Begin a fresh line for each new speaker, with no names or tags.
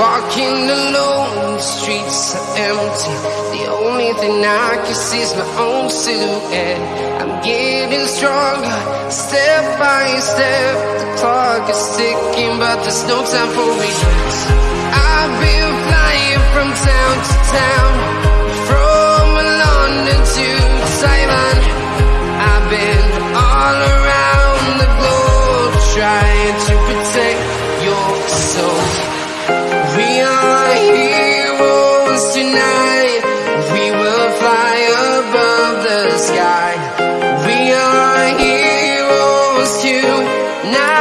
Walking alone, the streets are empty. The only thing I can see is my own silhouette. I'm getting stronger, step by step. The clock is ticking, but there's no time for me. I've been flying from town to town, from London to Taiwan. I've been all around the globe trying to protect. We will fly above the sky. We are heroes tonight